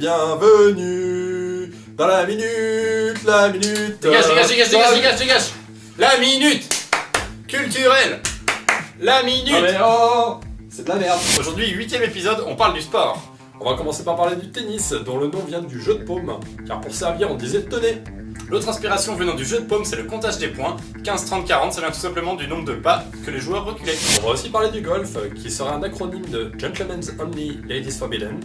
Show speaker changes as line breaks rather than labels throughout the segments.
bienvenue dans la minute, la minute.
Dégage, dégage, dégage, dégage, dégage, dégage La minute culturelle La
minute. Ah mais oh C'est de la merde.
Aujourd'hui, huitième épisode, on parle du sport.
On va commencer par parler du tennis, dont le nom vient du jeu de paume, car pour servir on disait tenez.
L'autre inspiration venant du jeu de paume, c'est le comptage des points. 15, 30, 40, ça vient tout simplement du nombre de pas que les joueurs reculaient.
On va aussi parler du golf, qui serait un acronyme de Gentlemen's Only, Ladies Forbidden.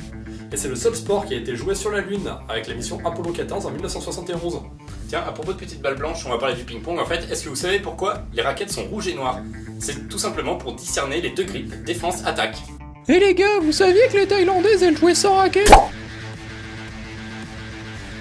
Et c'est le seul sport qui a été joué sur la Lune, avec la mission Apollo 14 en 1971.
Tiens, à propos de petites balles blanches, on va parler du ping-pong. En fait, est-ce que vous savez pourquoi les raquettes sont rouges et noires? C'est tout simplement pour discerner les deux grippes, défense, attaque.
Et les gars, vous saviez que les Thaïlandaises elles jouaient sans raquette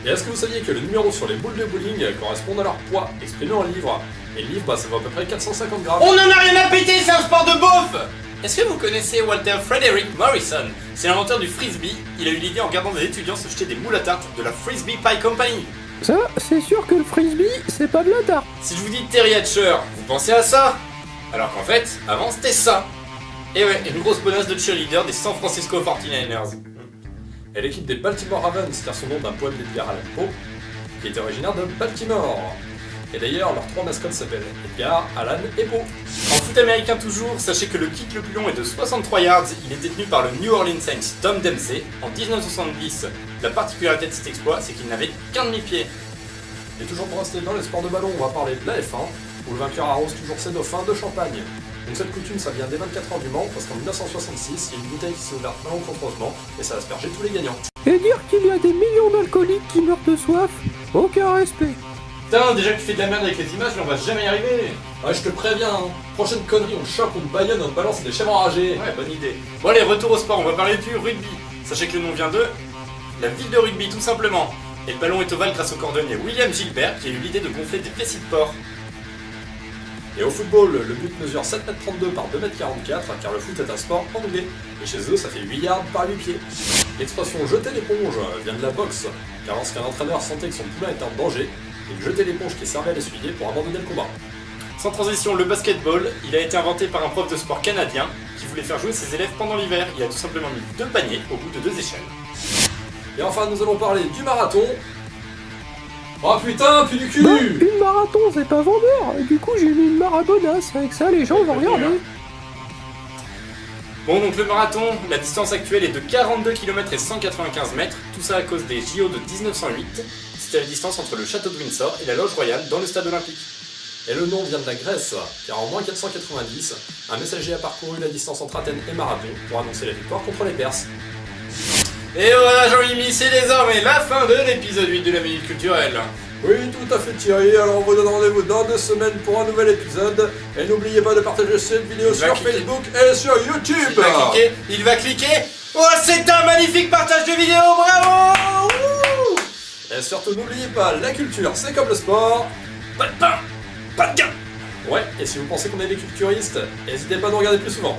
Et est-ce que vous saviez que le numéro sur les boules de bowling correspond à leur poids, exprimé en livres Et le livre, bah, ça vaut à peu près 450 grammes.
On en a rien à péter, c'est un sport de beauf Est-ce que vous connaissez Walter Frederick Morrison? C'est l'inventeur du frisbee. Il a eu l'idée en regardant des étudiants se jeter des moules à tarte de la Frisbee Pie Company.
Ça, c'est sûr que le frisbee, c'est pas de la tarte.
Si je vous dis Terry Hatcher, vous pensez à ça? Alors qu'en fait, avant c'était ça. Et ouais, une grosse bonasse de cheerleader des San Francisco 49ers.
Et l'équipe des Baltimore Ravens tire son nom d'un poème d'Edgar Allan Poe, qui était originaire de Baltimore. Et d'ailleurs, leurs trois mascottes s'appellent Edgar, Alan et Poe.
Foot américain toujours, sachez que le kick le plus long est de 63 yards. Il est détenu par le New Orleans Saints Tom Dempsey. En 1970, la particularité de cet exploit, c'est qu'il n'avait qu'un demi-pied.
Et toujours pour rester dans les sports de ballon, on va parler de la F1, où le vainqueur arrose toujours ses dauphins de champagne. Donc cette coutume, ça vient des 24 heures du Mans, parce qu'en 1966, il y a une bouteille qui s'est ouverte malencontreusement, et ça a aspergé tous les gagnants.
Et dire qu'il y a des millions d'alcooliques qui meurent de soif, aucun respect.
Putain, déjà que tu fais de la merde avec les images, mais on va jamais y arriver.
Ouais, je te préviens, hein. prochaine connerie, on chope, on baillonne, on balance des chèvres enragés.
Ouais, bonne idée. Bon allez, retour au sport, on va parler du rugby. Sachez que le nom vient de la ville de rugby, tout simplement. Et le ballon est ovale grâce au cordonnier William Gilbert qui a eu l'idée de gonfler des vessis de porc.
Et au football, le but mesure 7m32 par 2m44, car le foot est un sport anglais. Et chez eux, ça fait 8 yards par 8 pieds. L'expression jeter l'éponge vient de la boxe, car lorsqu'un entraîneur sentait que son poulain était en danger, il jetait l'éponge qui servait à l'essuyer pour abandonner le combat.
Sans transition, le basketball, il a été inventé par un prof de sport canadien qui voulait faire jouer ses élèves pendant l'hiver. Il a tout simplement mis deux paniers au bout de deux échelles.
Et enfin, nous allons parler du marathon. Oh putain, puis du cul
Bah, une marathon, c'est pas vendeur. Et du coup, j'ai mis une marabonasse. Avec ça, les gens vont regarder.
Bon, donc le marathon, la distance actuelle est de 42 km et 195 mètres, tout ça à cause des JO de 1908. C'était la distance entre le château de Windsor et la loge royale dans le stade olympique.
Et le nom vient de la Grèce, car en moins 490, un messager a parcouru la distance entre Athènes et Marathon pour annoncer la victoire contre les Perses.
Et voilà Jean-Mimi, c'est désormais la fin de l'épisode 8 de la Minute Culturelle.
Oui, tout à fait Thierry, alors on vous donne rendez-vous dans deux semaines pour un nouvel épisode. Et n'oubliez pas de partager cette vidéo
Il
sur. Facebook et sur YouTube
Il va cliquer, il va cliquer. Oh, c'est un magnifique partage de vidéo, bravo
Et surtout n'oubliez pas, la culture c'est comme le sport.
Pas de pain, pas de gain
Ouais, et si vous pensez qu'on est des culturistes, n'hésitez pas à nous regarder plus souvent.